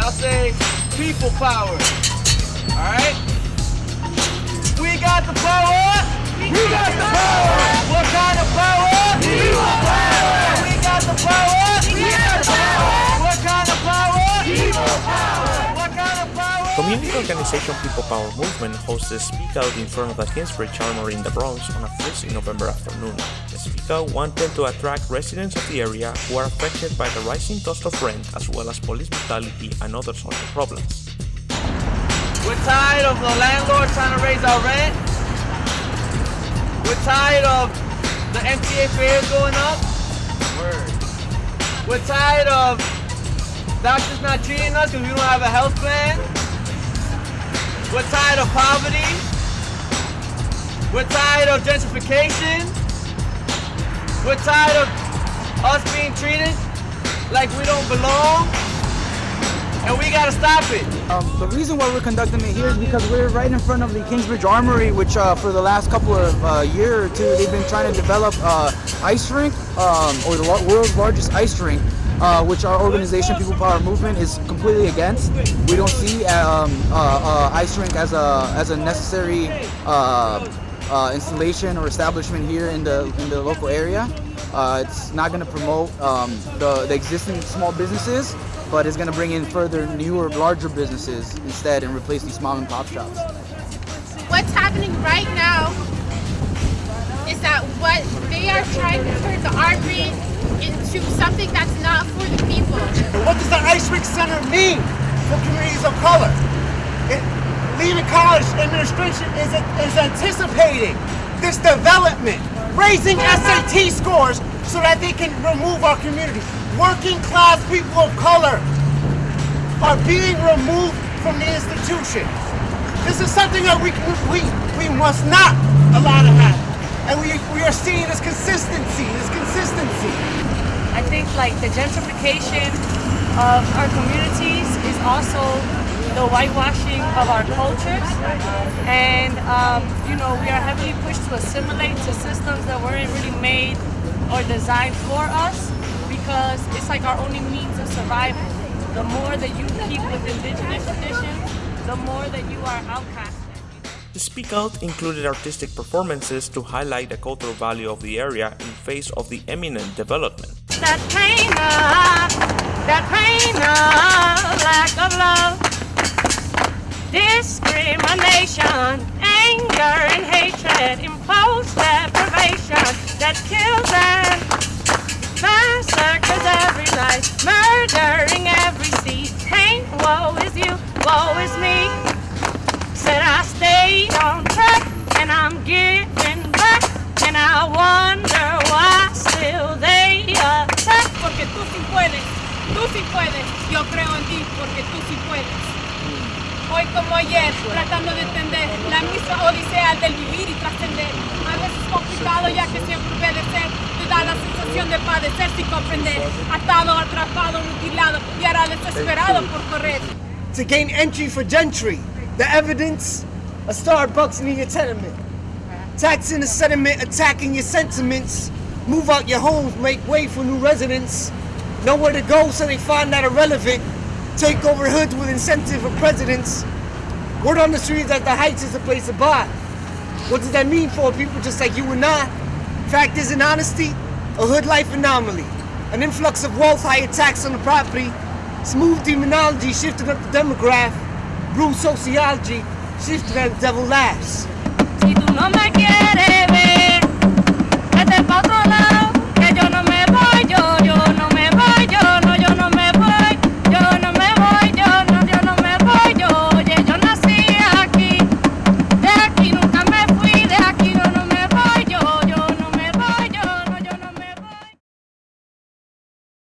Y'all say people power. Alright? We organization People Power Movement hosts a Speak Out in front of the Kingsbridge Armory in the Bronx on a freezing November afternoon. The Speak Out wanted to attract residents of the area who are affected by the rising cost of rent as well as police brutality and other social problems. We're tired of the landlord trying to raise our rent. We're tired of the MTA fares going up. Word. We're tired of doctors not treating us because we don't have a health plan. We're tired of poverty. We're tired of gentrification. We're tired of us being treated like we don't belong. And we gotta stop it. Um, the reason why we're conducting it here is because we're right in front of the Kingsbridge Armory, which uh, for the last couple of uh, year or two, they've been trying to develop uh, ice rink, um, or the world's largest ice rink, uh, which our organization, People Power Movement, is completely against. We don't see um, uh, uh, ice rink as a as a necessary uh, uh, installation or establishment here in the in the local area. It's not going to promote um, the, the existing small businesses, but it's going to bring in further newer, larger businesses instead and replace these mom and pop shops. what's happening right now is that what they are trying to turn the armory into something that's not for the people. What does the Ice Rink Center mean for communities of color? It, Lehman College administration is, is anticipating this development, raising SAT scores so that they can remove our community. Working class people of color are being removed from the institution. This is something that we, we, we must not allow to happen. And we, we are seeing this consistency, this consistency. I think like the gentrification of our communities is also the whitewashing of our cultures. And um, you know we are heavily pushed to assimilate to systems that weren't really made or designed for us because it's like our only means of survival. The more that you keep with indigenous traditions the more that you are outcasted The Speak Out included artistic performances to highlight the cultural value of the area in face of the imminent development. that pain of, that pain of lack of love, discrimination, anger and hatred, imposed deprivation that kills and massacres every night, murdering every seed. Pain, woe is you, woe is Wonder why still they attack. Porque tú sí puedes, tú sí puedes. Yo creo en ti porque tú sí puedes. Hoy como ayer, tratando de entender la misma odisea del vivir y trascender. A veces complicado ya que siempre obedecer te da la sensación de padecer sin comprender. Atado, atrapado, mutilado y ahora desesperado por correr. to gain entry for gentry. The evidence, a Starbucks in your tenement. Taxing the sediment, attacking your sentiments. Move out your homes, make way for new residents. Nowhere to go, so they find that irrelevant. Take over hoods with incentive for presidents. Word on the streets that the Heights is a place to buy. What does that mean for people just like you and I? Fact is, in honesty, a hood life anomaly. An influx of wealth, higher tax on the property, smooth demonology shifting up the demograph, bruised sociology shifting as the devil laughs. No me quieres,